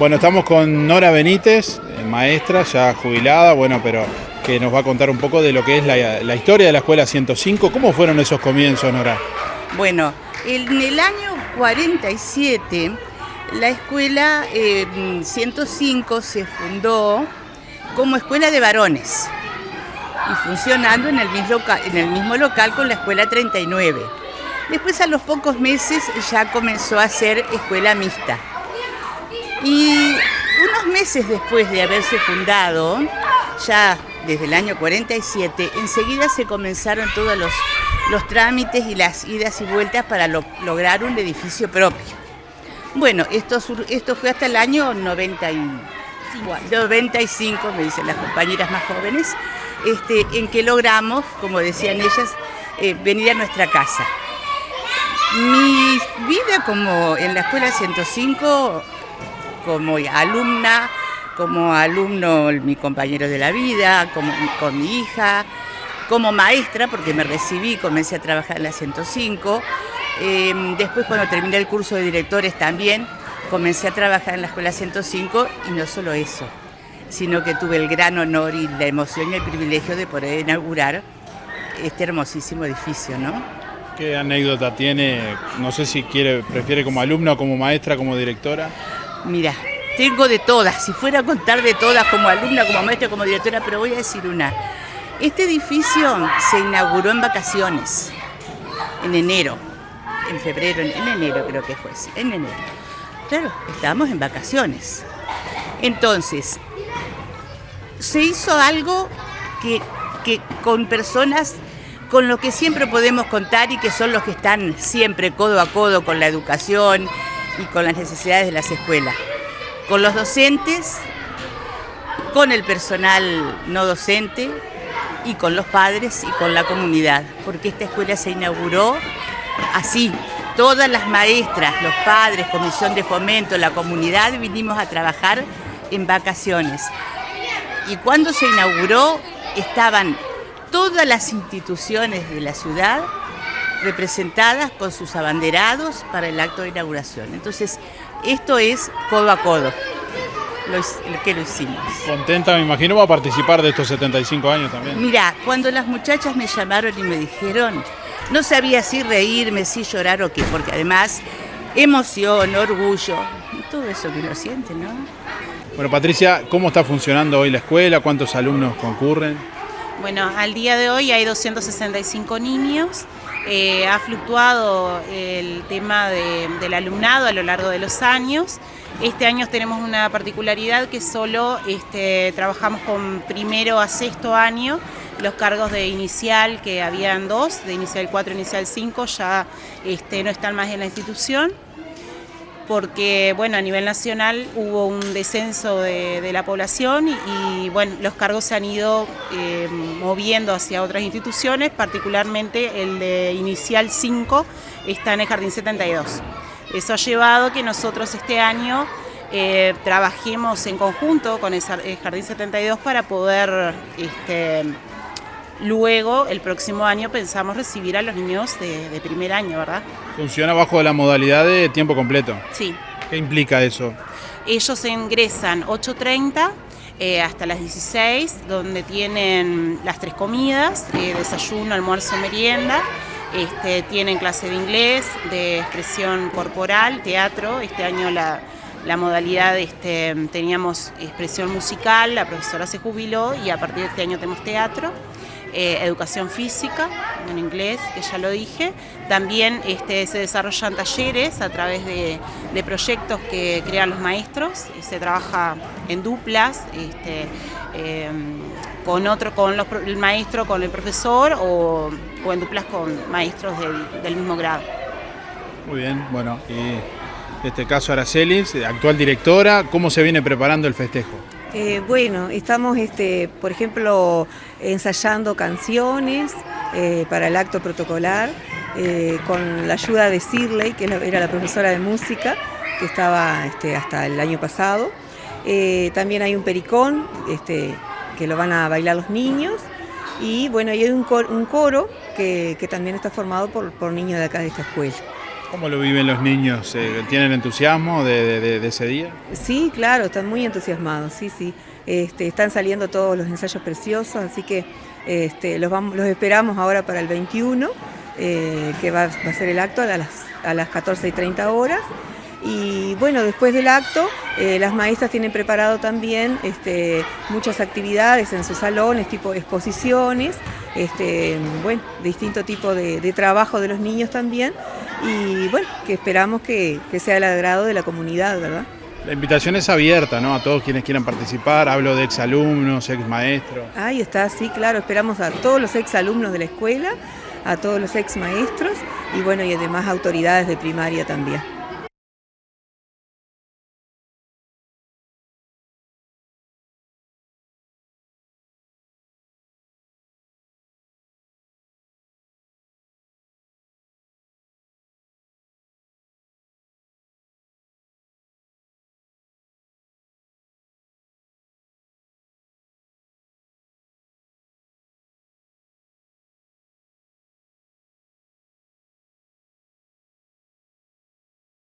Bueno, estamos con Nora Benítez, eh, maestra ya jubilada, bueno, pero que nos va a contar un poco de lo que es la, historia de la Escuela 105. ¿Cómo fueron esos comienzos, Nora? Bueno, en el año 47 la Escuela 105 eh, se fundó como escuela de varones y funcionando en el, mismo local, con la Escuela 39. Después a los pocos meses ya comenzó a ser escuela mixta. Meses después de haberse fundado, ya desde el año 47, enseguida se comenzaron todos los, los trámites y las idas y vueltas para lograr un edificio propio. Bueno, esto, esto fue hasta el año 95, me dicen las compañeras más jóvenes, este, en que logramos, como decían ellas, eh, venir a nuestra casa. Mi vida como en la escuela 105, como alumna, como alumno, mi compañero de la vida, como, con mi hija, como maestra, porque me recibí, comencé a trabajar en la 105. Em, después cuando terminé el curso de directores también, comencé a trabajar en la Escuela 105 y no solo eso, sino que tuve el gran honor y la emoción y el privilegio de poder inaugurar este hermosísimo edificio, ¿no? ¿Qué anécdota tiene? No sé si quiere, prefiere como alumna, como maestra, como directora. Mira, tengo de todas, si fuera a contar de todas como alumna, como maestra, como directora, pero voy a decir una. Este edificio se inauguró en vacaciones, en enero, en febrero, en enero creo que fue, en enero. Claro, estábamos en vacaciones. Entonces, se hizo algo que, que con personas con lo que siempre podemos contar y que son los que están siempre codo a codo con la educación y con las necesidades de las escuelas. Con los docentes, con el personal no docente y con los padres y con la comunidad, porque esta escuela se inauguró así. Todas las maestras, los padres, comisión de fomento, la comunidad vinimos a trabajar en vacaciones. Y cuando se inauguró estaban todas las instituciones de la ciudad representadas con sus abanderados para el acto de inauguración. Entonces, esto es codo a codo lo, que lo hicimos. ¿Contenta, me imagino, va a participar de estos 75 años también? Mira, cuando las muchachas me llamaron y me dijeron, no sabía si reírme, si llorar o qué, porque además emoción, orgullo, todo eso que uno siente, ¿no? Bueno, Patricia, ¿cómo está funcionando hoy la escuela? ¿Cuántos alumnos concurren? Bueno, al día de hoy hay 265 niños. Eh, ha fluctuado el tema del alumnado a lo largo de los años. Este año tenemos una particularidad que solo este, trabajamos con primero a sexto año. Los cargos de inicial, que habían dos, de inicial 4 inicial 5, ya este, no están más en la institución porque bueno, a nivel nacional hubo un descenso de, la población y, bueno, los cargos se han ido eh, moviendo hacia otras instituciones, particularmente el de Inicial 5 está en el Jardín 72. Eso ha llevado a que nosotros este año eh, trabajemos en conjunto con el Jardín 72 para poder este, Luego, el próximo año pensamos recibir a los niños de, primer año, ¿verdad? ¿Funciona bajo la modalidad de tiempo completo? Sí. ¿Qué implica eso? Ellos ingresan 8.30 eh, hasta las 16, donde tienen las tres comidas, eh, desayuno, almuerzo, merienda. Este, tienen clase de inglés, de expresión corporal, teatro. Este año la, modalidad este, teníamos expresión musical, la profesora se jubiló y a partir de este año tenemos teatro. Eh, educación física, en inglés, que ya lo dije. También este, se desarrollan talleres a través de, proyectos que crean los maestros, se trabaja en duplas, este, em, con otro, con el maestro, con el profesor o, en duplas con maestros del, mismo grado. Muy bien, bueno, y en este caso Aracelis, actual directora, ¿cómo se viene preparando el festejo? Eh, bueno, estamos, este, por ejemplo, ensayando canciones eh, para el acto protocolar, eh, con la ayuda de Sirley, que era la profesora de música, que estaba este, hasta el año pasado. también hay un pericón, este, que lo van a bailar los niños. Y bueno, hay un coro, que, también está formado por, por niños de acá de esta escuela. ¿Cómo lo viven los niños? Eh, ¿Tienen entusiasmo de, ese día? Sí, claro, están muy entusiasmados, sí, sí. Este, están saliendo todos los ensayos preciosos, así que este, los, vamos, los esperamos ahora para el 21, eh, que va, a ser el acto a las, a las 14 y 30 horas. Y bueno, después del acto, eh, las maestras tienen preparado también este, muchas actividades en sus salones, tipo exposiciones, bueno, distinto tipo de, trabajo de los niños también. Y bueno, que esperamos que, que sea el agrado de la comunidad, ¿verdad? La invitación es abierta, ¿no? A todos quienes quieran participar. Hablo de exalumnos, exmaestros. Ahí está, sí, claro. Esperamos a todos los exalumnos de la escuela, a todos los exmaestros y bueno, y además autoridades de primaria también.